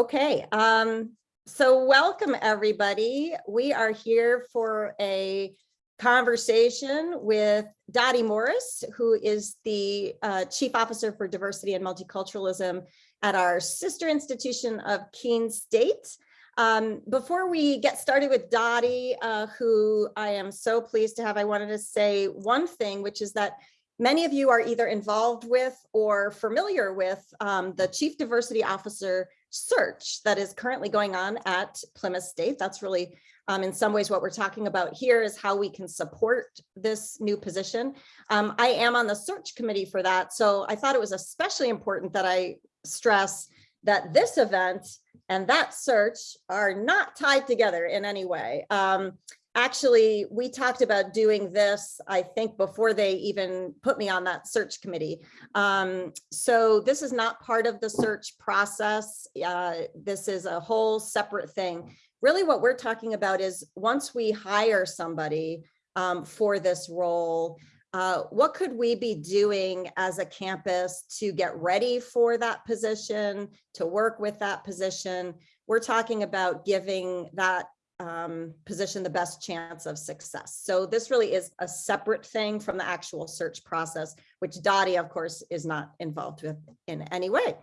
Okay, um, so welcome everybody. We are here for a conversation with Dottie Morris, who is the uh, Chief Officer for Diversity and Multiculturalism at our sister institution of Keene State. Um, before we get started with Dottie, uh, who I am so pleased to have, I wanted to say one thing, which is that many of you are either involved with or familiar with um, the Chief Diversity Officer search that is currently going on at Plymouth State. That's really um, in some ways what we're talking about here is how we can support this new position. Um, I am on the search committee for that. So I thought it was especially important that I stress that this event and that search are not tied together in any way. Um, actually, we talked about doing this, I think, before they even put me on that search committee. Um, so this is not part of the search process. Uh, this is a whole separate thing. Really what we're talking about is once we hire somebody um, for this role, uh, what could we be doing as a campus to get ready for that position, to work with that position? We're talking about giving that um, position the best chance of success. So this really is a separate thing from the actual search process, which Dottie, of course, is not involved with in any way.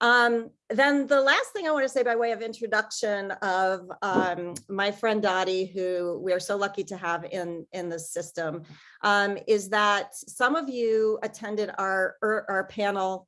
Um, then the last thing I want to say by way of introduction of um, my friend Dottie, who we are so lucky to have in, in the system, um, is that some of you attended our, our, our panel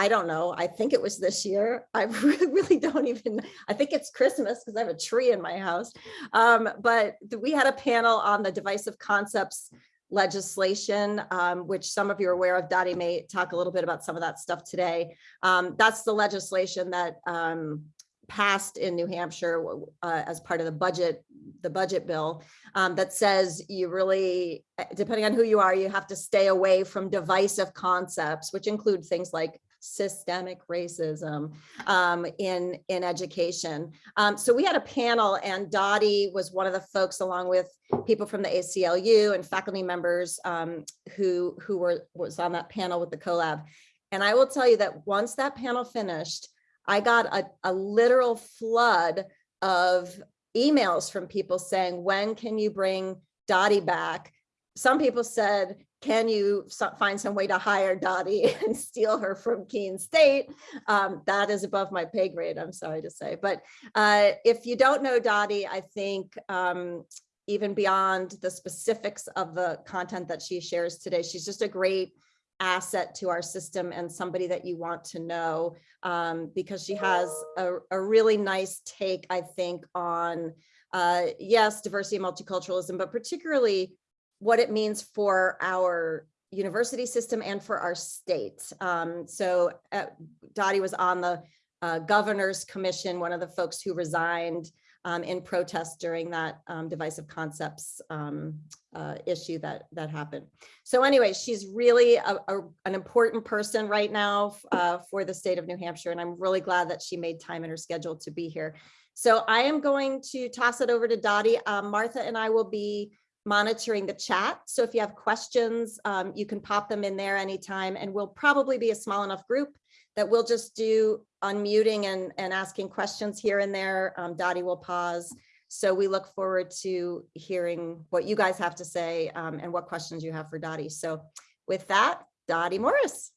I don't know. I think it was this year. I really, don't even, I think it's Christmas because I have a tree in my house. Um, but we had a panel on the divisive concepts legislation, um, which some of you are aware of. Dottie may talk a little bit about some of that stuff today. Um, that's the legislation that um, passed in New Hampshire uh, as part of the budget, the budget bill um, that says you really, depending on who you are, you have to stay away from divisive concepts, which include things like systemic racism um, in, in education. Um, so we had a panel and Dottie was one of the folks along with people from the ACLU and faculty members um, who, who were was on that panel with the CoLab. And I will tell you that once that panel finished, I got a, a literal flood of emails from people saying, when can you bring Dottie back? Some people said, can you find some way to hire Dottie and steal her from Keene State? Um, that is above my pay grade, I'm sorry to say. But uh, if you don't know Dottie, I think um, even beyond the specifics of the content that she shares today, she's just a great asset to our system and somebody that you want to know um, because she has a, a, really nice take, I think, on, uh, yes, diversity and multiculturalism, but particularly what it means for our university system and for our state. Um, so uh, Dottie was on the uh, governor's commission, one of the folks who resigned um, in protest during that um, divisive concepts um, uh, issue that that happened. So anyway, she's really a, a, an important person right now uh, for the state of New Hampshire, and I'm really glad that she made time in her schedule to be here. So I am going to toss it over to Dottie. Um, Martha and I will be monitoring the chat. So if you have questions, um, you can pop them in there anytime and we'll probably be a small enough group that we'll just do unmuting and, and asking questions here and there. Um, Dottie will pause. So we look forward to hearing what you guys have to say um, and what questions you have for Dottie. So with that, Dottie Morris.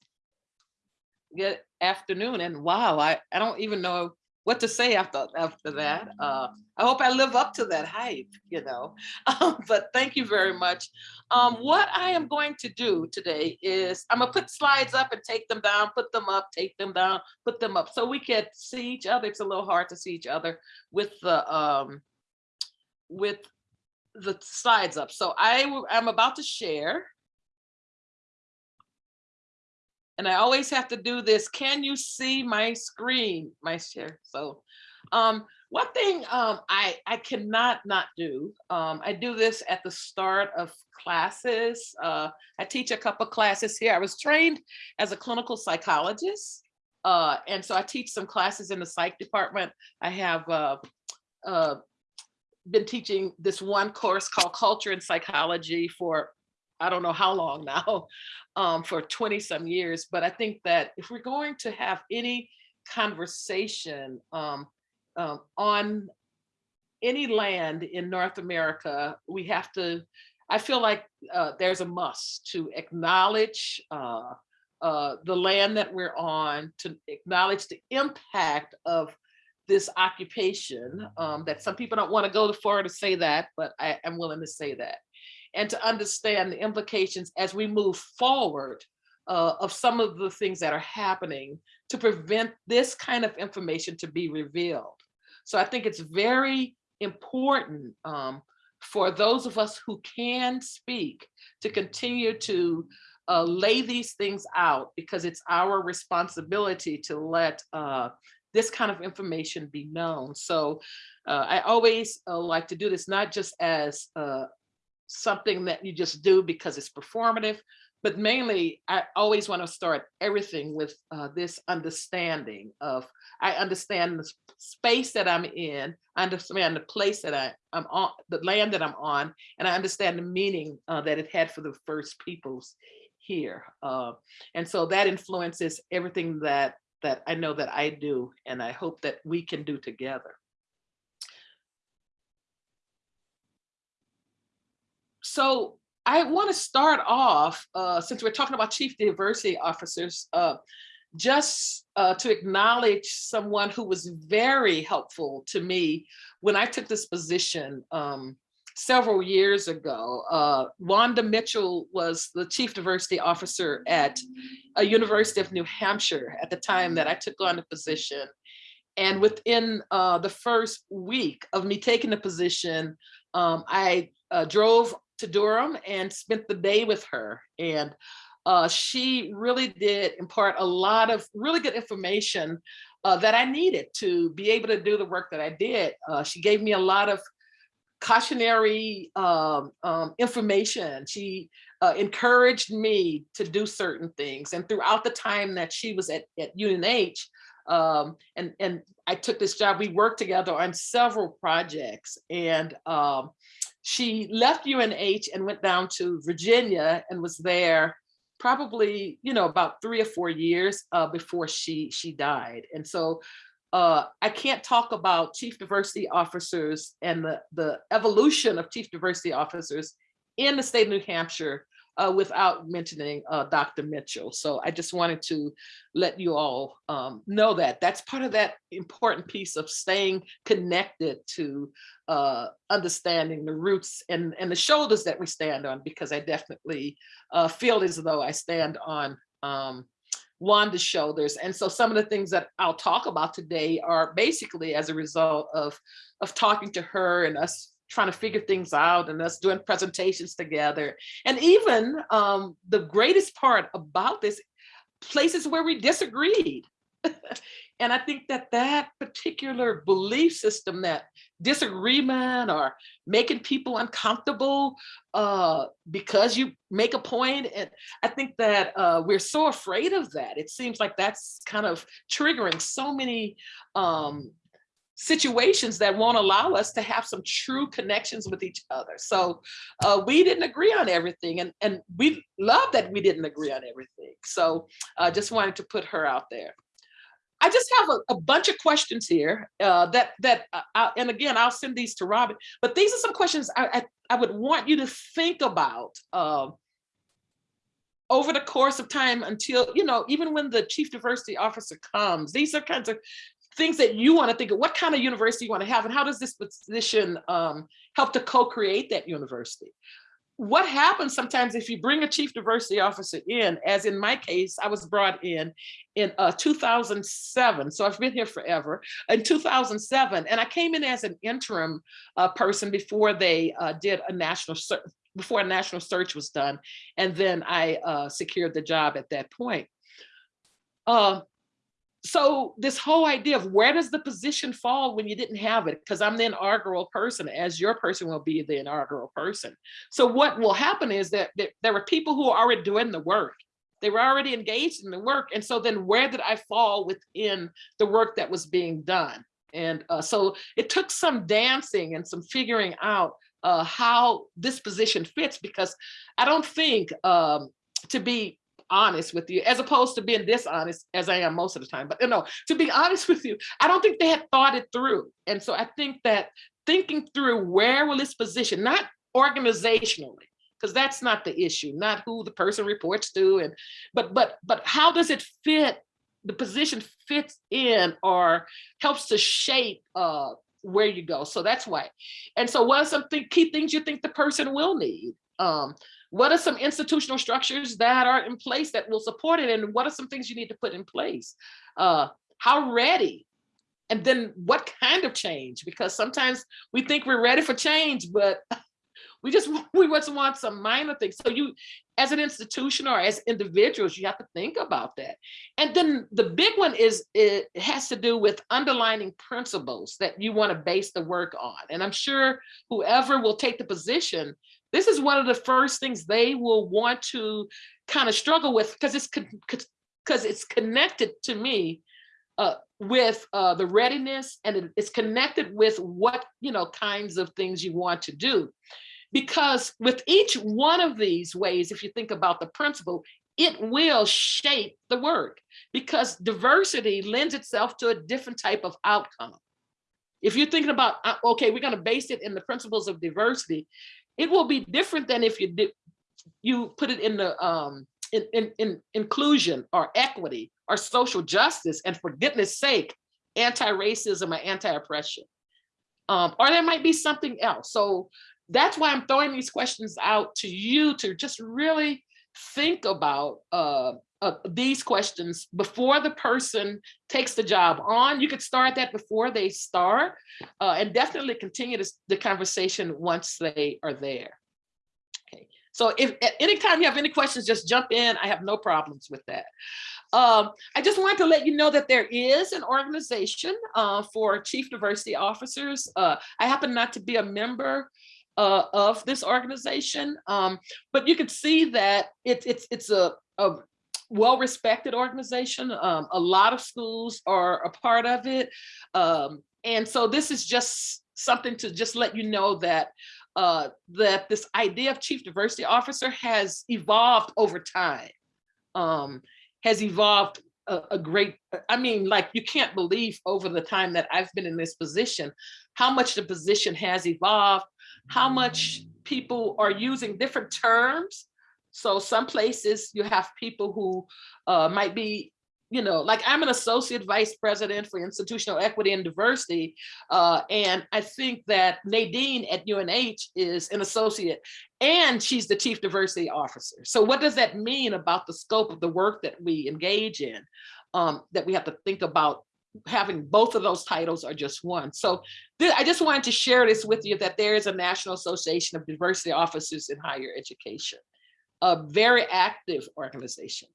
Good afternoon. And wow, I, I don't even know what to say after after that. Uh, I hope I live up to that hype, you know. Um, but thank you very much. Um, what I am going to do today is I'm gonna put slides up and take them down, put them up, take them down, put them up, so we can see each other. It's a little hard to see each other with the um, with the slides up. So I I'm about to share and I always have to do this. Can you see my screen, my share? So um, one thing um, I, I cannot not do, um, I do this at the start of classes. Uh, I teach a couple classes here. I was trained as a clinical psychologist. Uh, and so I teach some classes in the psych department. I have uh, uh been teaching this one course called Culture and Psychology for I don't know how long now, um, for 20 some years. But I think that if we're going to have any conversation um, um, on any land in North America, we have to, I feel like uh, there's a must to acknowledge uh, uh, the land that we're on, to acknowledge the impact of this occupation um, that some people don't want to go too far to say that, but I am willing to say that. And to understand the implications as we move forward uh, of some of the things that are happening to prevent this kind of information to be revealed. So I think it's very important um, for those of us who can speak to continue to uh, lay these things out because it's our responsibility to let uh, this kind of information be known. So uh, I always uh, like to do this not just as uh, something that you just do because it's performative, but mainly I always want to start everything with uh, this understanding of, I understand the space that I'm in, I understand the place that I, I'm on, the land that I'm on, and I understand the meaning uh, that it had for the first peoples here. Uh, and so that influences everything that, that I know that I do, and I hope that we can do together. So I want to start off, uh, since we're talking about chief diversity officers, uh, just uh, to acknowledge someone who was very helpful to me when I took this position um, several years ago. Uh, Wanda Mitchell was the chief diversity officer at a University of New Hampshire at the time that I took on the position. And within uh, the first week of me taking the position, um, I uh, drove to Durham and spent the day with her. And uh, she really did impart a lot of really good information uh, that I needed to be able to do the work that I did. Uh, she gave me a lot of cautionary um, um, information. She uh, encouraged me to do certain things. And throughout the time that she was at, at UNH, um, and, and I took this job, we worked together on several projects. And um, she left UNH and went down to Virginia and was there probably, you know, about three or four years uh, before she she died. And so uh, I can't talk about chief diversity officers and the, the evolution of chief diversity officers in the state of New Hampshire uh, without mentioning uh, Dr. Mitchell. So I just wanted to let you all um, know that that's part of that important piece of staying connected to uh, understanding the roots and, and the shoulders that we stand on, because I definitely uh, feel as though I stand on um, Wanda's shoulders. And so some of the things that I'll talk about today are basically as a result of, of talking to her and us trying to figure things out and us doing presentations together. And even um, the greatest part about this, places where we disagreed. and I think that that particular belief system, that disagreement or making people uncomfortable uh, because you make a point, and I think that uh, we're so afraid of that. It seems like that's kind of triggering so many um, situations that won't allow us to have some true connections with each other. So uh, we didn't agree on everything and, and we love that we didn't agree on everything. So I uh, just wanted to put her out there. I just have a, a bunch of questions here uh, that, that uh, I, and again, I'll send these to Robin, but these are some questions I, I, I would want you to think about um, over the course of time until, you know, even when the chief diversity officer comes, these are kinds of things that you want to think of what kind of university you want to have and how does this position um, help to co-create that university? What happens sometimes if you bring a chief diversity officer in as in my case i was brought in in uh, 2007 so i've been here forever in 2007 and i came in as an interim uh, person before they uh, did a national search before a national search was done and then i uh, secured the job at that point. Uh, so this whole idea of where does the position fall when you didn't have it? Because i'm the inaugural person as your person will be the inaugural person. So what will happen is that, that there were people who are already doing the work. They were already engaged in the work and so then where did i fall within the work that was being done? And uh, so it took some dancing and some figuring out uh, how this position fits because i don't think um, to be honest with you, as opposed to being dishonest as I am most of the time. But you know, to be honest with you, I don't think they had thought it through. And so I think that thinking through where will this position, not organizationally, because that's not the issue, not who the person reports to, and but but but how does it fit? The position fits in or helps to shape uh, where you go. So that's why. And so what are some th key things you think the person will need? Um, what are some institutional structures that are in place that will support it? And what are some things you need to put in place? Uh, how ready? And then what kind of change? Because sometimes we think we're ready for change, but we just we just want some minor things. So you, as an institution or as individuals, you have to think about that. And then the big one is it has to do with underlining principles that you want to base the work on. And I'm sure whoever will take the position, this is one of the first things they will want to kind of struggle with because it's because it's connected to me uh, with uh, the readiness and it's connected with what you know kinds of things you want to do. Because with each one of these ways, if you think about the principle, it will shape the work. Because diversity lends itself to a different type of outcome. If you're thinking about, uh, okay, we're going to base it in the principles of diversity, it will be different than if you did you put it in the um in, in, in inclusion or equity or social justice and for goodness sake anti-racism or anti-oppression. Um or there might be something else. So that's why i'm throwing these questions out to you to just really think about uh, uh, these questions before the person takes the job on. You could start that before they start uh, and definitely continue this, the conversation once they are there. Okay, so if at any time you have any questions, just jump in. I have no problems with that. Um, I just wanted to let you know that there is an organization uh, for chief diversity officers. Uh, I happen not to be a member uh, of this organization. Um, but you can see that it, it's it's a, a well-respected organization. Um, a lot of schools are a part of it. Um, and so this is just something to just let you know that uh, that this idea of chief diversity officer has evolved over time, um, has evolved a, a, great, I mean, like you can't believe over the time that I've been in this position, how much the position has evolved, how much people are using different terms. So some places you have people who uh, might be, you know, like I'm an associate vice president for institutional equity and diversity. Uh, and I think that Nadine at UNH is an associate and she's the chief diversity officer. So what does that mean about the scope of the work that we engage in? Um, that we have to think about having both of those titles or just one. So I just wanted to share this with you that there is a National Association of Diversity Officers in Higher Education, a very active organization.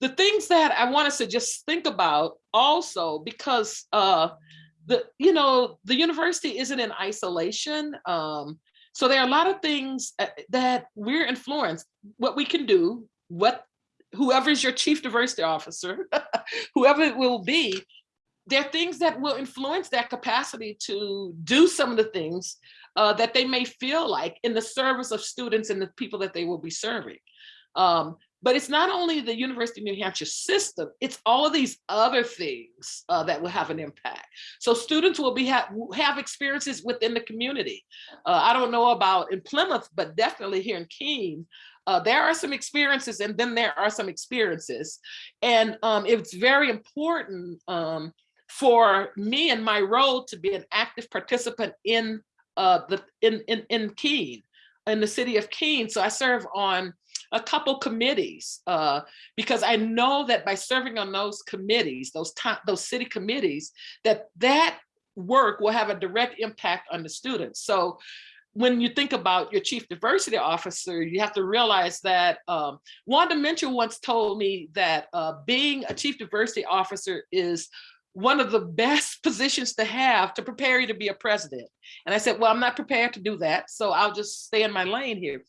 The things that I want us to just think about also because uh, the you know the university isn't in isolation. Um, so there are a lot of things uh, that we're influenced, what we can do, what whoever is your chief diversity officer, whoever it will be, there are things that will influence that capacity to do some of the things uh, that they may feel like in the service of students and the people that they will be serving. Um, but it's not only the University of New Hampshire system, it's all of these other things uh, that will have an impact. So students will be ha have experiences within the community. Uh, I don't know about in Plymouth, but definitely here in Keene, uh, there are some experiences and then there are some experiences. And um, it's very important um, for me and my role to be an active participant in uh, the in, in, in Keene, in the city of Keene. So I serve on a couple committees uh, because I know that by serving on those committees, those those city committees, that that work will have a direct impact on the students. So when you think about your chief diversity officer, you have to realize that um, Wanda Mitchell once told me that uh, being a chief diversity officer is one of the best positions to have to prepare you to be a president. And I said, well, I'm not prepared to do that. So I'll just stay in my lane here.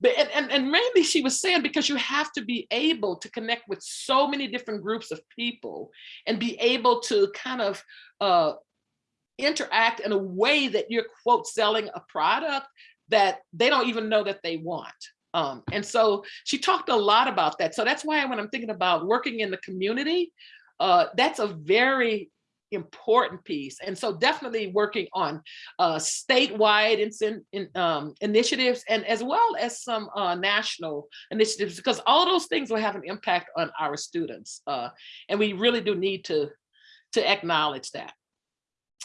But and, and, and mainly she was saying because you have to be able to connect with so many different groups of people and be able to kind of uh, interact in a way that you're quote selling a product that they don't even know that they want. Um, and so she talked a lot about that. So that's why when I'm thinking about working in the community, uh, that's a very important piece. And so definitely working on uh, statewide in, in, um, initiatives and as well as some uh, national initiatives, because all those things will have an impact on our students. Uh, and we really do need to, to acknowledge that.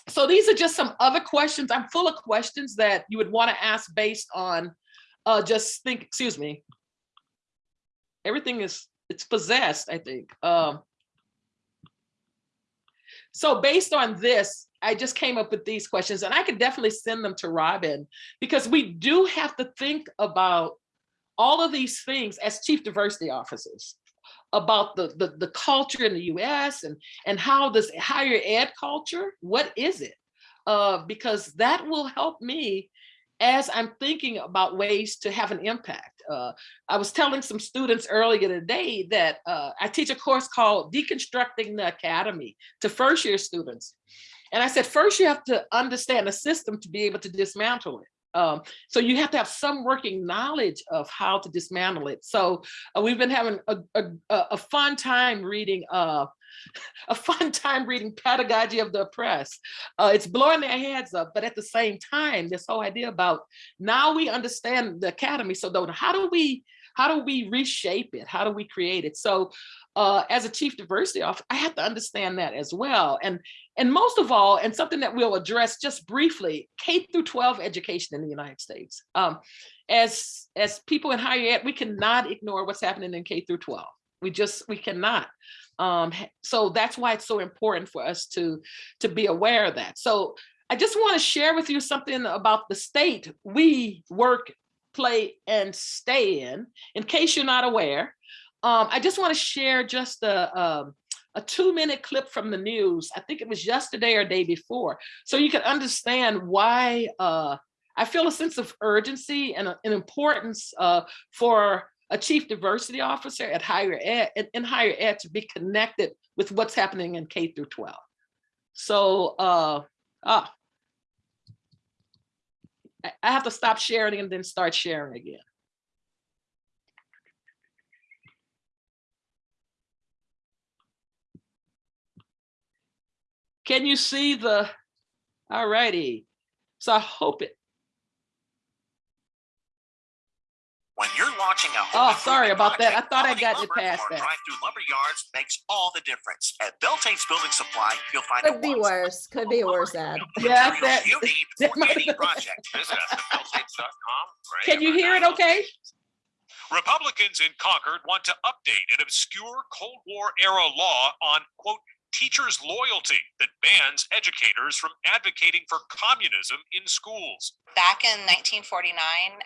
So these are just some other questions. I'm full of questions that you would want to ask based on uh, just think, excuse me. Everything is, it's possessed, I think. Um, so based on this, I just came up with these questions and I could definitely send them to Robin because we do have to think about all of these things as chief diversity officers about the, the, the culture in the US and, and how this higher ed culture, what is it? Uh, because that will help me as I'm thinking about ways to have an impact. Uh, I was telling some students earlier today that uh, I teach a course called Deconstructing the Academy to first year students. And I said, first you have to understand the system to be able to dismantle it. Um, so you have to have some working knowledge of how to dismantle it. So uh, we've been having a, a, a fun time reading uh, a fun time reading Pedagogy of the Oppressed. Uh, it's blowing their heads up, but at the same time, this whole idea about now we understand the academy. So though, how do we how do we reshape it? How do we create it? So uh, as a chief diversity officer, I have to understand that as well. And, and most of all, and something that we'll address just briefly, K through 12 education in the United States. Um, as, as people in higher ed, we cannot ignore what's happening in K through 12. We just, we cannot. Um, so that's why it's so important for us to, to be aware of that. So I just want to share with you something about the state we work, play, and stay in, in case you're not aware. Um, I just want to share just a, um, a two minute clip from the news. I think it was yesterday or day before. So you can understand why uh, I feel a sense of urgency and an importance uh, for a chief diversity officer at higher ed in, in higher ed to be connected with what's happening in K through 12. So uh, ah, I have to stop sharing and then start sharing again. Can you see the, all righty. So I hope it, When you're launching a Oh, sorry improvement about that. I thought I quality got it past that. Drive-through lumber yards makes all the difference. At Beltate's Building Supply, you'll find Could be worse, could be a worse, ad. Yeah, that- you need that for might have any been- project. Visit us at beltates.com. can you hear it okay? Republicans in Concord want to update an obscure Cold War era law on, quote, teachers' loyalty that bans educators from advocating for communism in schools. Back in 1949,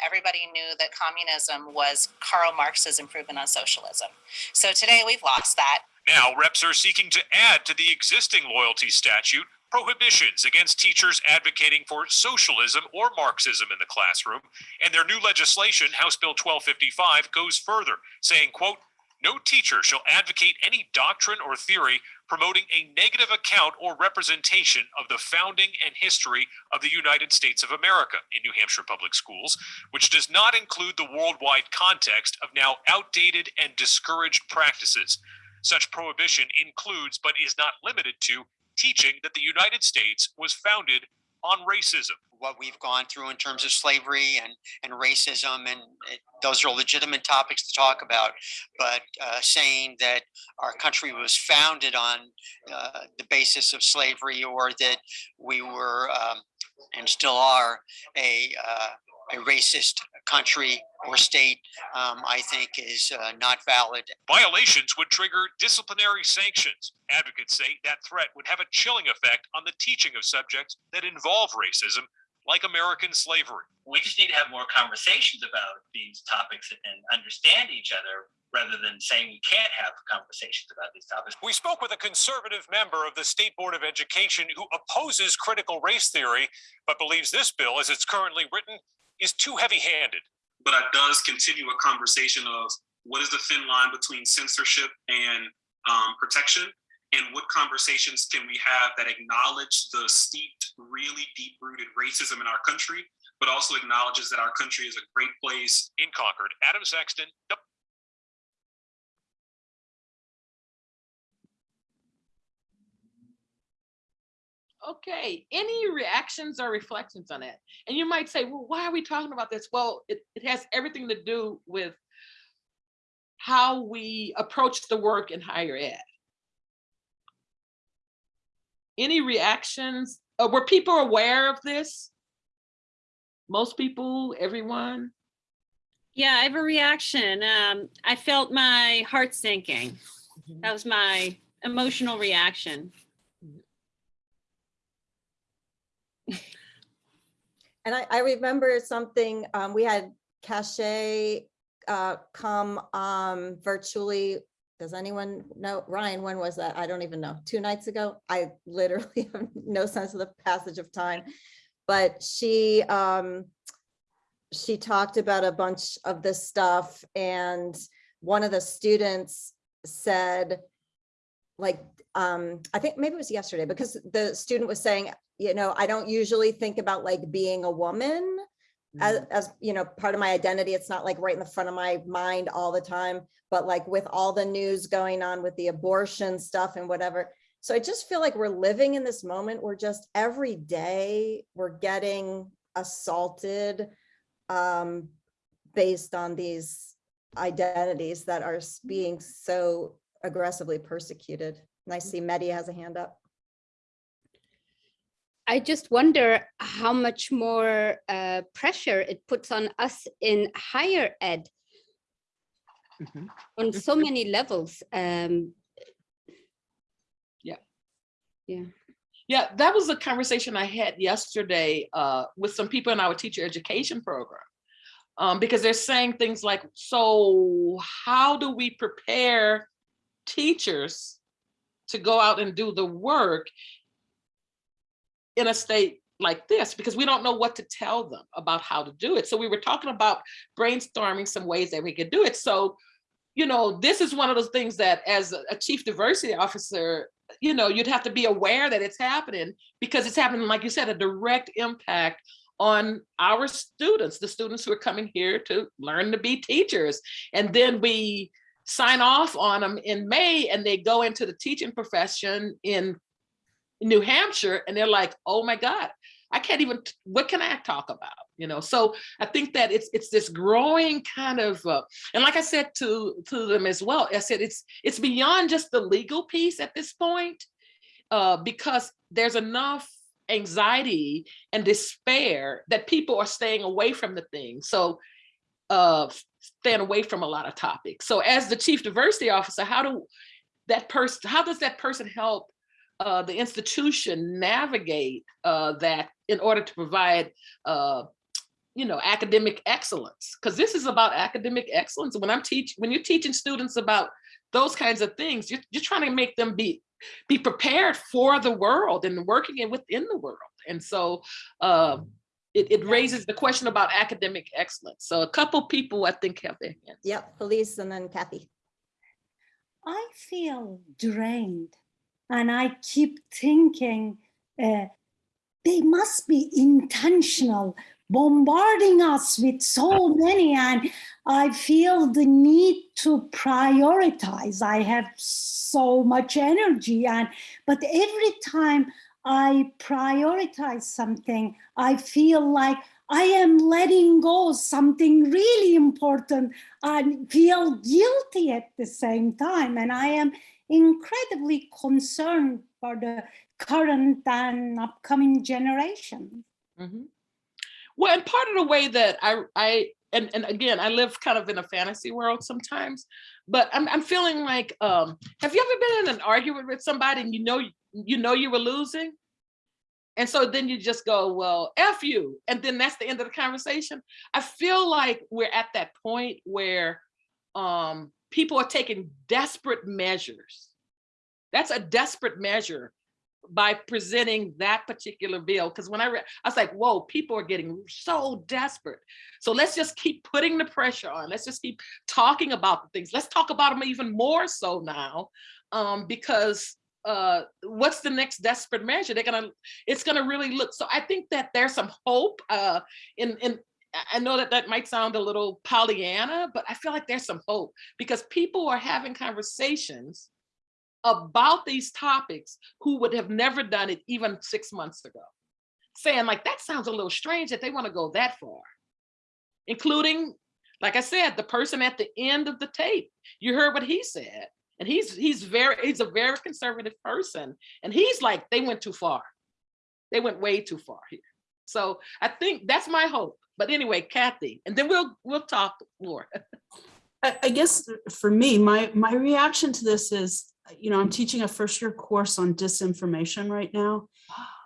everybody knew that communism was Karl Marx's improvement on socialism. So today we've lost that. Now, reps are seeking to add to the existing loyalty statute prohibitions against teachers advocating for socialism or Marxism in the classroom. And their new legislation, House Bill 1255, goes further, saying, quote, no teacher shall advocate any doctrine or theory promoting a negative account or representation of the founding and history of the United States of America in New Hampshire public schools, which does not include the worldwide context of now outdated and discouraged practices. Such prohibition includes, but is not limited to, teaching that the United States was founded on racism. what we've gone through in terms of slavery and, and racism, and it, those are legitimate topics to talk about. But uh, saying that our country was founded on uh, the basis of slavery, or that we were um, and still are a uh, a racist country or state, um, I think is uh, not valid. Violations would trigger disciplinary sanctions. Advocates say that threat would have a chilling effect on the teaching of subjects that involve racism, like American slavery. we just need to have more conversations about these topics and understand each other rather than saying we can't have conversations about these topics. We spoke with a conservative member of the State Board of Education who opposes critical race theory, but believes this bill, as it's currently written, is too heavy handed. but it does continue a conversation of what is the thin line between censorship and um, protection and what conversations can we have that acknowledge the steeped really deep rooted racism in our country but also acknowledges that our country is a great place. In Concord, Adam Sexton. Okay, any reactions or reflections on that? And you might say, well, why are we talking about this? Well, it, it has everything to do with how we approach the work in higher ed. Any reactions? Uh, were people aware of this? Most people, everyone? Yeah, I have a reaction. Um, I felt my heart sinking. That was my emotional reaction. And I, I remember something, um, we had Cache, uh, come, um, virtually. Does anyone know? Ryan, when was that? I don't even know. Two nights ago? I literally have no sense of the passage of time. But she, um, she talked about a bunch of this stuff and one of the students said, like, um, I think maybe it was yesterday because the student was saying, you know, I don't usually think about like being a woman as, as, you know, part of my identity. It's not like right in the front of my mind all the time, but like with all the news going on with the abortion stuff and whatever. So I just feel like we're living in this moment where just every day we're getting assaulted um, based on these identities that are being so aggressively persecuted. And I see Mehdi has a hand up. I just wonder how much more uh, pressure it puts on us in higher ed Mhm. on so many levels. Um, yeah. Yeah. Yeah, that was a conversation I had yesterday uh, with some people in our teacher education program. Um, because they're saying things like, so how do we prepare teachers to go out and do the work in a state like this? Because we don't know what to tell them about how to do it. So we were talking about brainstorming some ways that we could do it. So, you know, this is one of those things that as a chief diversity officer, you know, you'd have to be aware that it's happening because it's happening, like you said, a direct impact on our students, the students who are coming here to learn to be teachers. And then we sign off on them in May and they go into the teaching profession in New Hampshire and they're like, oh my God, I can't even, what can I talk about? You know, so I think that it's it's this growing kind of, uh, and like I said to to them as well, I said it's it's beyond just the legal piece at this point, uh, because there's enough anxiety and despair that people are staying away from the thing. So uh, staying away from a lot of topics. So as the chief diversity officer, how do that person, how does that person help uh, the institution navigate uh, that in order to provide, uh, you know, academic excellence? Because this is about academic excellence. When I'm teach, when you're teaching students about those kinds of things, you're, you're trying to make them be be prepared for the world and working it within the world. And so uh, it, it raises the question about academic excellence. So a couple people I think have their hands. Yep, Elise and then Kathy. I feel drained and I keep thinking uh, they must be intentional, bombarding us with so many. And I feel the need to prioritize. I have so much energy, and but every time I prioritize something, I feel like I am letting go something really important and feel guilty at the same time. And I am incredibly concerned for the current and upcoming generation. Mhm. Well, and part of the way that I, I, and, and again, I live kind of in a fantasy world sometimes, but I'm, I'm feeling like, um, have you ever been in an argument with somebody and you know, you know you were losing? And so then you just go, well, F you. And then that's the end of the conversation. I feel like we're at that point where um, people are taking desperate measures. That's a desperate measure by presenting that particular bill. Because when I read, I was like, whoa, people are getting so desperate. So let's just keep putting the pressure on. Let's just keep talking about the things. Let's talk about them even more so now, um, because uh, what's the next desperate measure? They're gonna, it's gonna really look, so I think that there's some hope uh, in, in, I- I know that that might sound a little Pollyanna, but I feel like there's some hope because people are having conversations about these topics who would have never done it even six months ago. Saying like, that sounds a little strange that they want to go that far. Including, like I said, the person at the end of the tape. You heard what he said. And he's he's very, he's a very conservative person. And he's like, they went too far. They went way too far here. So I think that's my hope. But anyway, Kathy, and then we'll we'll talk more. I, I guess for me, my, my reaction to this is, you know, I'm teaching a first year course on disinformation right now.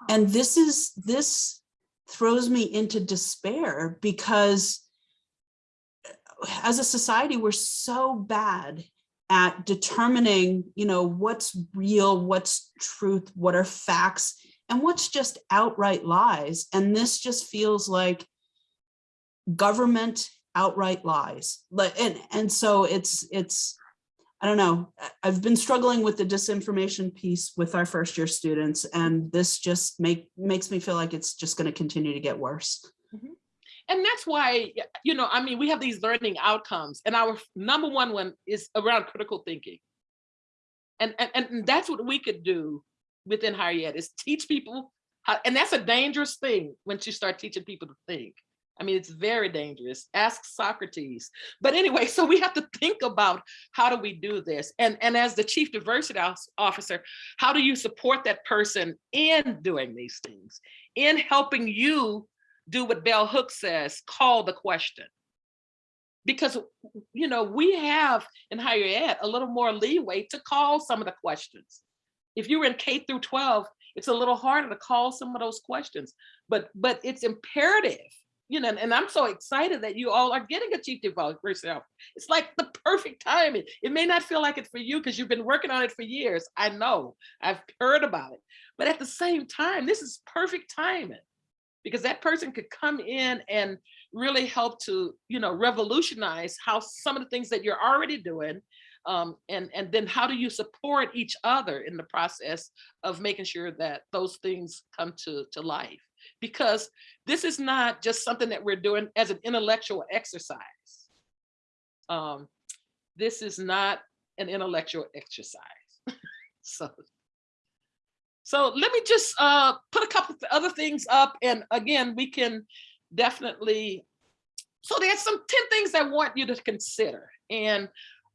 And this is, this throws me into despair because as a society, we're so bad at determining, you know, what's real, what's truth, what are facts, and what's just outright lies. And this just feels like government outright lies. Like, and, and so it's, it's, I don't know, I've been struggling with the disinformation piece with our first year students, and this just make, makes me feel like it's just gonna continue to get worse. Mm-hmm. And that's why, you know, I mean, we have these learning outcomes and our number one one is around critical thinking. And, and, and that's what we could do within higher ed is teach people how, and that's a dangerous thing once you start teaching people to think. I mean, it's very dangerous. Ask Socrates. But anyway, so we have to think about how do we do this? And, and as the chief diversity officer, how do you support that person in doing these things? In helping you do what Bell Hooks says, call the question. Because, you know, we have in higher ed a little more leeway to call some of the questions. If you're in K through 12, it's a little harder to call some of those questions, but but it's imperative, you know, and I'm so excited that you all are getting a chief diversity officer. It's like the perfect timing. It may not feel like it for you because you've been working on it for years. I know, I've heard about it, but at the same time, this is perfect timing because that person could come in and really help to you know revolutionize how some of the things that you're already doing um, and and then how do you support each other in the process of making sure that those things come to to life because this is not just something that we're doing as an intellectual exercise. Um, this is not an intellectual exercise. So so let me just uh, put a couple of other things up and again, we can definitely, so there's some 10 things I want you to consider. And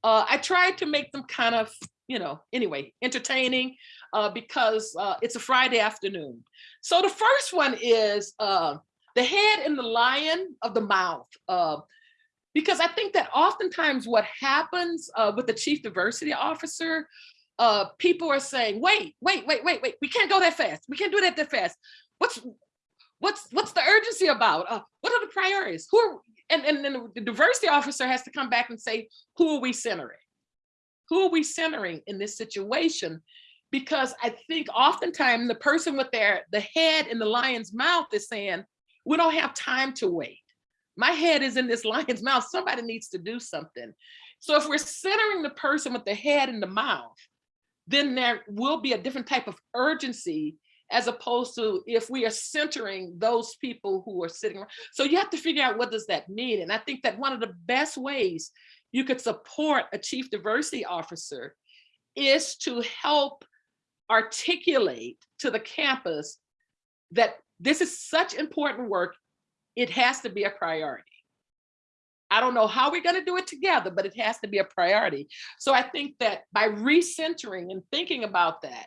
uh, I tried to make them kind of, you know, anyway, entertaining uh, because uh, it's a Friday afternoon. So the first one is uh, the head and the lion of the mouth. Uh, because I think that oftentimes what happens uh, with the chief diversity officer uh, people are saying, wait, wait, wait, wait, wait, we can't go that fast. We can't do that that fast. What's what's what's the urgency about? What are the priorities? Who are, and, and then the diversity officer has to come back and say, who are we centering? Who are we centering in this situation? Because I think oftentimes the person with their the head in the lion's mouth is saying, we don't have time to wait. My head is in this lion's mouth. Somebody needs to do something. So if we're centering the person with the head in the mouth, then there will be a different type of urgency as opposed to if we are centering those people who are sitting. So you have to figure out what does that mean? And I think that one of the best ways you could support a chief diversity officer is to help articulate to the campus that this is such important work, it has to be a priority. I don't know how we're going to do it together, but it has to be a priority. So I think that by recentering and thinking about that,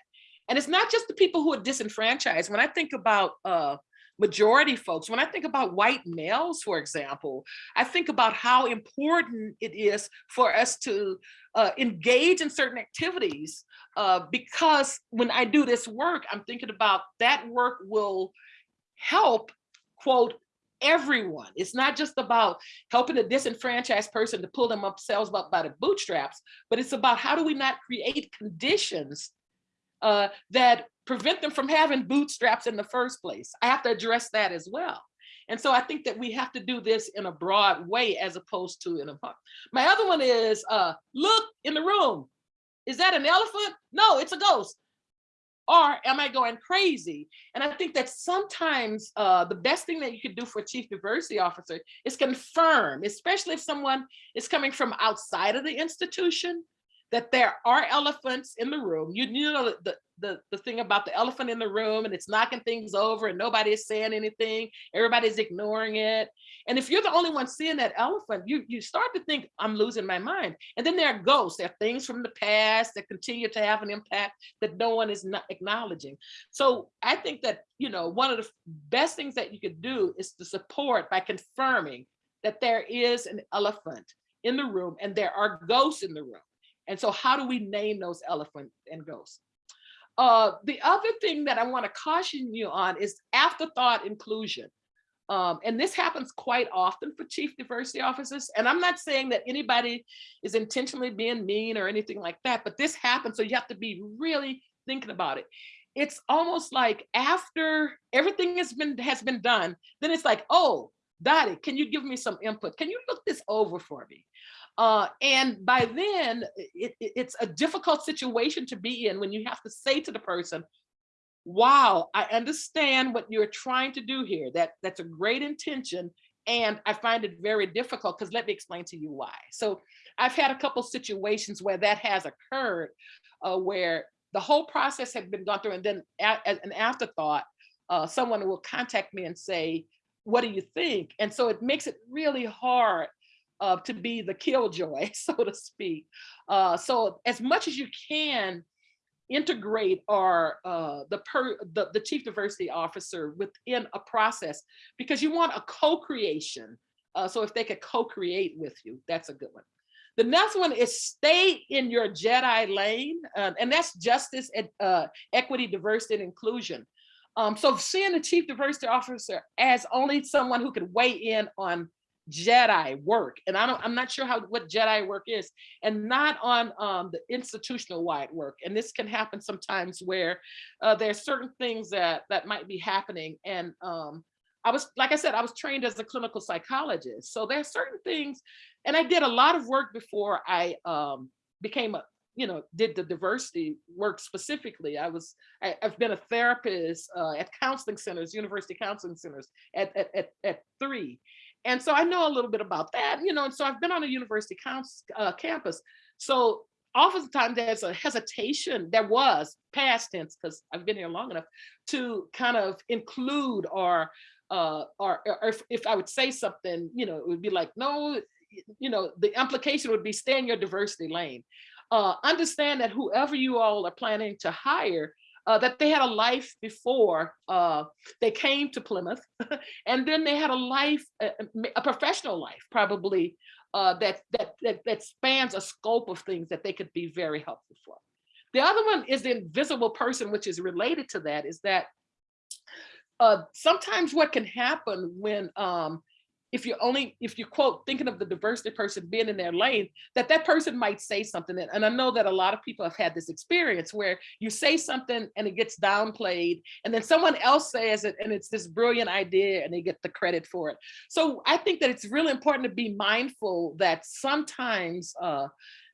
and it's not just the people who are disenfranchised. When I think about uh, majority folks, when I think about white males, for example, I think about how important it is for us to uh, engage in certain activities uh, because when I do this work, I'm thinking about that work will help, quote, everyone. It's not just about helping a disenfranchised person to pull themselves up by the bootstraps, but it's about how do we not create conditions uh, that prevent them from having bootstraps in the first place. I have to address that as well. And so I think that we have to do this in a broad way as opposed to in a, my other one is uh, look in the room. Is that an elephant? No, it's a ghost. Or am I going crazy? And I think that sometimes uh, the best thing that you could do for chief diversity officer is confirm, especially if someone is coming from outside of the institution, that there are elephants in the room. You, you know the, the, the thing about the elephant in the room and it's knocking things over and nobody is saying anything, everybody's ignoring it. And if you're the only one seeing that elephant, you, you start to think, I'm losing my mind. And then there are ghosts, there are things from the past that continue to have an impact that no one is not acknowledging. So I think that, you know, one of the best things that you could do is to support by confirming that there is an elephant in the room and there are ghosts in the room. And so how do we name those elephant and ghosts? Uh, the other thing that I want to caution you on is afterthought inclusion. Um, and this happens quite often for chief diversity officers. And I'm not saying that anybody is intentionally being mean or anything like that, but this happens. So you have to be really thinking about it. It's almost like after everything has been has been done, then it's like, oh, Dottie, can you give me some input? Can you look this over for me? Uh, and by then, it, it, it's a difficult situation to be in when you have to say to the person, wow, I understand what you're trying to do here. That That's a great intention. And I find it very difficult because let me explain to you why. So I've had a couple situations where that has occurred, uh, where the whole process had been gone through and then as an afterthought, uh, someone will contact me and say, what do you think? And so it makes it really hard uh, to be the killjoy, so to speak. Uh, so as much as you can integrate our uh, the, per, the the chief diversity officer within a process because you want a co-creation. Uh, so if they could co-create with you, that's a good one. The next one is stay in your Jedi lane, um, and that's justice, and, uh, equity, diversity, and inclusion. Um, so seeing the chief diversity officer as only someone who could weigh in on Jedi work. And I don't, I'm not sure how what Jedi work is, and not on um, the institutional wide work. And this can happen sometimes where uh, there's certain things that that might be happening. And um, I was, like I said, I was trained as a clinical psychologist. So there's certain things, and I did a lot of work before I um, became a, you know, did the diversity work specifically. I was, I, have been a therapist uh, at counseling centers, university counseling centers at, at, at, at three. And so I know a little bit about that, you know, and so I've been on a university uh, campus. So oftentimes there's a hesitation, there was past tense, because I've been here long enough to kind of include or, uh, or, or if, if I would say something, you know, it would be like, no, you know, the implication would be stay in your diversity lane. Uh, understand that whoever you all are planning to hire uh, that they had a life before uh, they came to Plymouth, and then they had a life, a, a professional life, probably uh, that, that that that spans a scope of things that they could be very helpful for. The other one is the invisible person, which is related to that, is that uh, sometimes what can happen when um, if you're only if you quote thinking of the diversity person being in their lane that that person might say something. And, i know that a lot of people have had this experience where you say something and it gets downplayed and then someone else says it and it's this brilliant idea and they get the credit for it. So i think that it's really important to be mindful that sometimes uh,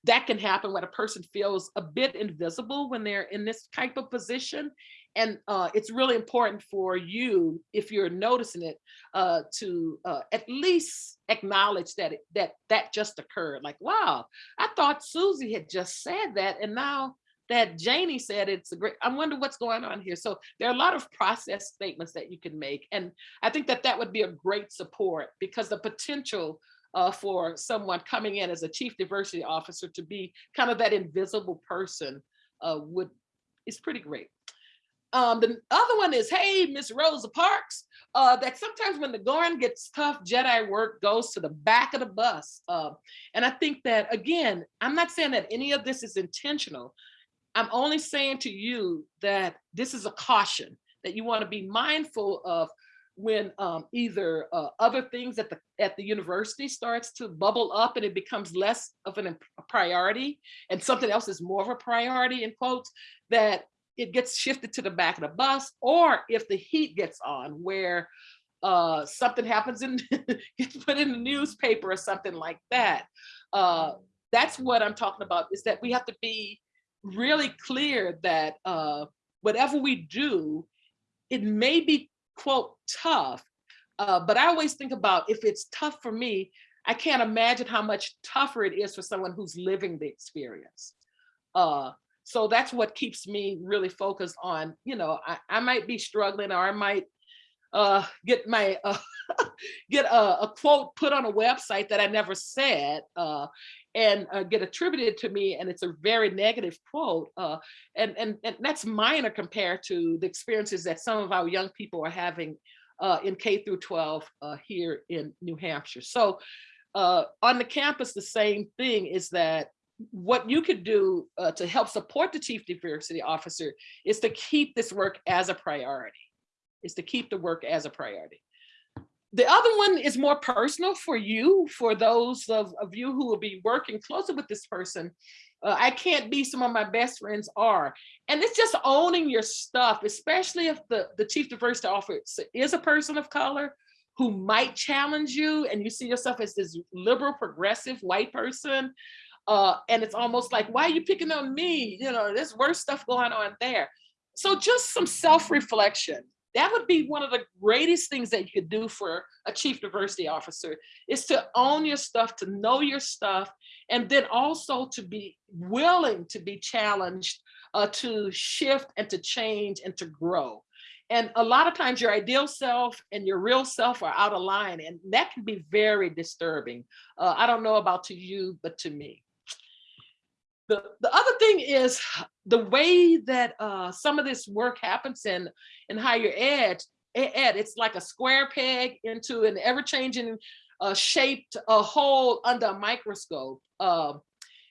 that can happen when a person feels a bit invisible when they're in this type of position and uh, it's really important for you, if you're noticing it, uh, to uh, at least acknowledge that it, that that just occurred. Like, wow, I thought Susie had just said that, and now that Janie said it's a great. I wonder what's going on here. So there are a lot of process statements that you can make, and I think that that would be a great support because the potential uh, for someone coming in as a chief diversity officer to be kind of that invisible person uh, would is pretty great. Um, the other one is, hey, Miss Rosa Parks, uh, that sometimes when the going gets tough, Jedi work goes to the back of the bus. Uh, and I think that, again, I'm not saying that any of this is intentional. I'm only saying to you that this is a caution, that you want to be mindful of when um, either uh, other things at the at the university starts to bubble up and it becomes less of an, a priority and something else is more of a priority in quotes that it gets shifted to the back of the bus, or if the heat gets on where uh, something happens and gets put in the newspaper or something like that. Uh, that's what I'm talking about is that we have to be really clear that uh, whatever we do, it may be quote tough, uh, but I always think about if it's tough for me, I can't imagine how much tougher it is for someone who's living the experience. Uh, so that's what keeps me really focused on, you know, I, I might be struggling or I might uh, get my uh, get a, a, quote put on a website that I never said uh, and uh, get attributed to me and it's a very negative quote uh, and, and, and that's minor compared to the experiences that some of our young people are having uh, in K through 12 here in New Hampshire. So on the campus, the same thing is that what you could do uh, to help support the chief diversity officer is to keep this work as a priority, is to keep the work as a priority. The other one is more personal for you, for those of, of you who will be working closer with this person. Uh, I can't be some of my best friends are. And it's just owning your stuff, especially if the, the chief diversity officer is a person of color who might challenge you and you see yourself as this liberal, progressive white person uh, and it's almost like, why are you picking on me? You know, there's worse stuff going on there. So just some self-reflection. That would be one of the greatest things that you could do for a chief diversity officer is to own your stuff, to know your stuff, and then also to be willing to be challenged, uh, to shift and to change and to grow. And a lot of times your ideal self and your real self are out of line and that can be very disturbing. Uh, I don't know about to you, but to me. The, the other thing is the way that uh, some of this work happens in, in higher ed, ed, it's like a square peg into an ever-changing uh, shaped a hole under a microscope. Uh,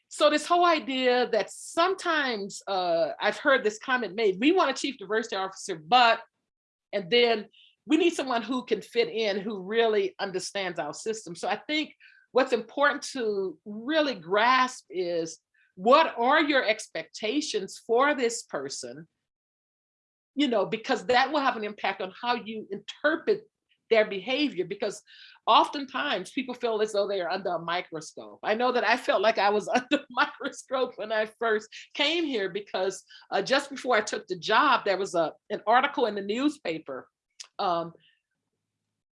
so this whole idea that sometimes uh, I've heard this comment made, we want a chief diversity officer, but, and then we need someone who can fit in, who really understands our system. So I think what's important to really grasp is what are your expectations for this person? You know, because that will have an impact on how you interpret their behavior because oftentimes people feel as though they are under a microscope. I know that I felt like I was under a microscope when I first came here because uh, just before I took the job, there was a an article in the newspaper um,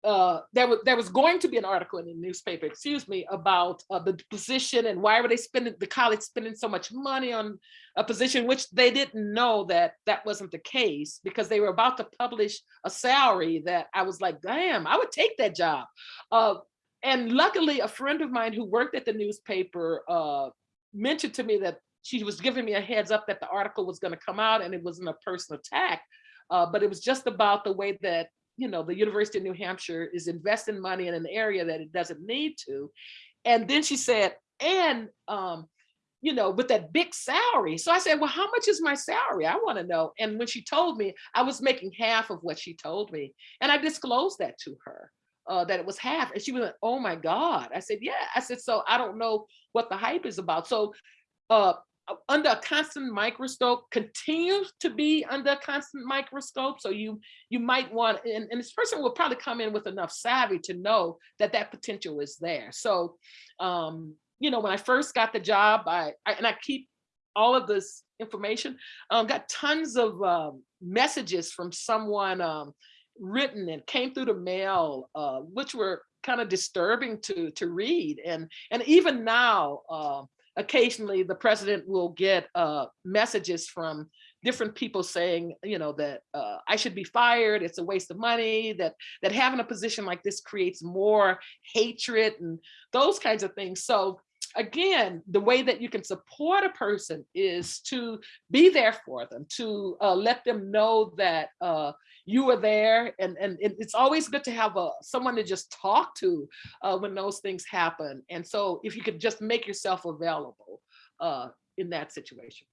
uh, there was there was going to be an article in the newspaper, excuse me, about uh, the position and why were they spending the college spending so much money on a position which they didn't know that that wasn't the case because they were about to publish a salary that I was like, damn, I would take that job. Uh, and luckily, a friend of mine who worked at the newspaper uh, mentioned to me that she was giving me a heads up that the article was going to come out and it wasn't a personal attack. Uh, but it was just about the way that you know, the University of New Hampshire is investing money in an area that it doesn't need to. And then she said, and, um, you know, with that big salary. So I said, well, how much is my salary? I want to know. And when she told me, I was making half of what she told me. And I disclosed that to her, uh, that it was half. And she was like, oh my God. I said, yeah. I said, so I don't know what the hype is about. So uh, under a constant microscope continues to be under a constant microscope. So you you might want, and, and this person will probably come in with enough savvy to know that that potential is there. So, um, you know, when I first got the job, I, I and I keep all of this information, um, got tons of um, messages from someone um, written and came through the mail, uh, which were kind of disturbing to to read. And and even now, uh, occasionally the president will get uh, messages from different people saying, you know, that uh, I should be fired, it's a waste of money, that, that having a position like this creates more hatred and those kinds of things. So again, the way that you can support a person is to be there for them, to uh, let them know that uh, you were there. And, and it's always good to have a, someone to just talk to uh, when those things happen. And so if you could just make yourself available uh, in that situation.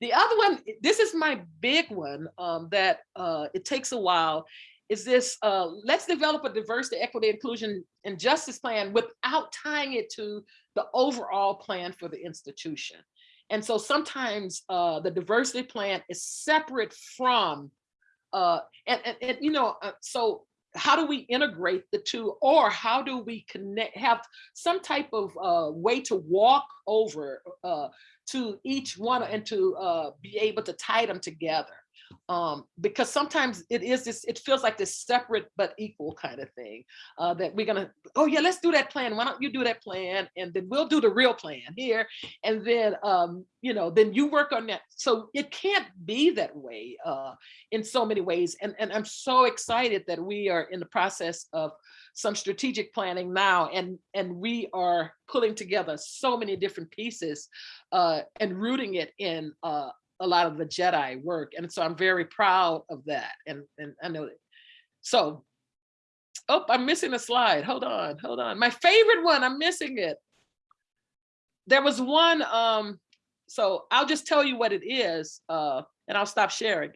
The other one, this is my big one um, that uh, it takes a while, is this, uh, let's develop a diversity, equity, inclusion, and justice plan without tying it to the overall plan for the institution. And so sometimes uh, the diversity plan is separate from, uh, and, and, and you know, uh, so how do we integrate the two or how do we connect, have some type of uh, way to walk over uh, to each one and to uh, be able to tie them together. Um, because sometimes it is this, it feels like this separate but equal kind of thing uh, that we're gonna, oh yeah, let's do that plan. Why don't you do that plan? And then we'll do the real plan here. And then, um, you know, then you work on that. So it can't be that way uh, in so many ways. And, and I'm so excited that we are in the process of some strategic planning now and and we are pulling together so many different pieces uh, and rooting it in uh, a lot of the Jedi work. And so I'm very proud of that. And, and I know that. So, oh, I'm missing a slide. Hold on, hold on. My favorite one, I'm missing it. There was one, um, so I'll just tell you what it is uh, and I'll stop sharing.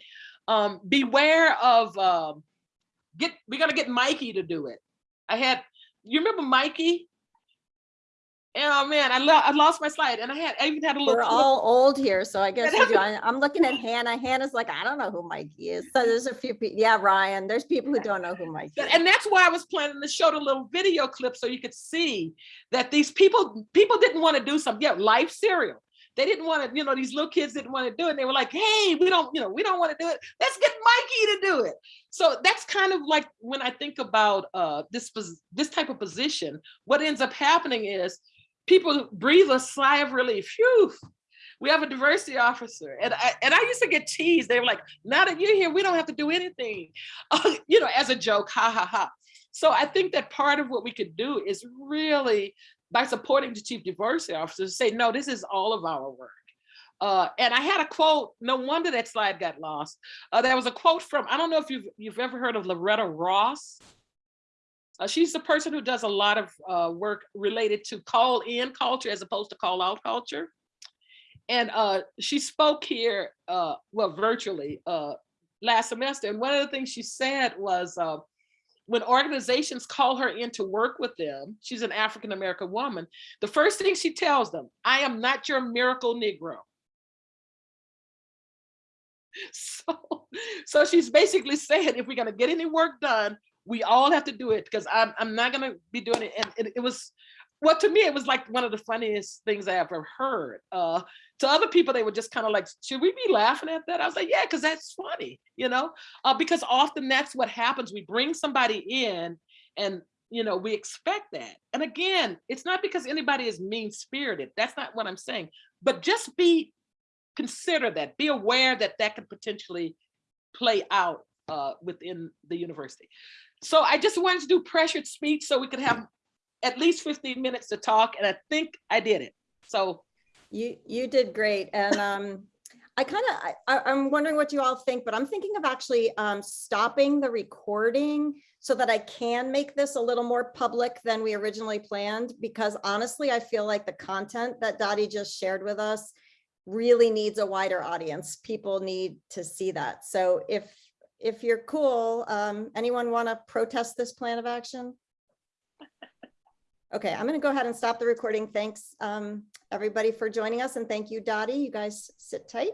Um, beware of, um, get, we're gonna get Mikey to do it. I had, you remember Mikey? Oh man, I, lo I lost my slide and I had, I even had a little. We're all old here, so I guess do. I'm looking at Hannah. Hannah's like, I don't know who Mikey is. So there's a few people. Yeah, Ryan, there's people who don't know who Mikey is. And that's why I was planning to show the little video clip so you could see that these people, people didn't want to do something. Yeah, life cereal. They didn't want to, you know, these little kids didn't want to do it. They were like, hey, we don't, you know, we don't want to do it. Let's get Mikey to do it. So that's kind of like when I think about uh, this, this type of position, what ends up happening is people breathe a sigh of relief. Phew, we have a diversity officer. And I, and I used to get teased. They were like, now that you're here, we don't have to do anything, uh, you know, as a joke, ha ha ha. So I think that part of what we could do is really by supporting the chief diversity officer say, no, this is all of our work. Uh, and I had a quote, no wonder that slide got lost. Uh, there was a quote from, I don't know if you've, you've ever heard of Loretta Ross. Uh, she's the person who does a lot of uh, work related to call in culture as opposed to call out culture. And uh, she spoke here, uh, well, virtually uh, last semester. And one of the things she said was, uh, when organizations call her in to work with them, she's an African-American woman, the first thing she tells them, I am not your miracle Negro. So, so she's basically saying, if we're gonna get any work done, we all have to do it because I'm, I'm not gonna be doing it. And it, it was, well, to me, it was like one of the funniest things I ever heard. Uh, to other people, they were just kind of like, should we be laughing at that? I was like, yeah, because that's funny, you know, uh, because often that's what happens. We bring somebody in and, you know, we expect that. And again, it's not because anybody is mean spirited. That's not what I'm saying, but just be, consider that, be aware that that could potentially play out uh, within the university. So I just wanted to do pressured speech so we could have at least 15 minutes to talk. And I think I did it. So You, you did great. And um, I kind of, I, I'm wondering what you all think, but I'm thinking of actually um, stopping the recording so that I can make this a little more public than we originally planned. Because honestly, I feel like the content that Dottie just shared with us really needs a wider audience. People need to see that. So if, if you're cool, um, anyone want to protest this plan of action? Okay, I'm going to go ahead and stop the recording. Thanks, um, everybody for joining us and thank you, Dottie. You guys sit tight.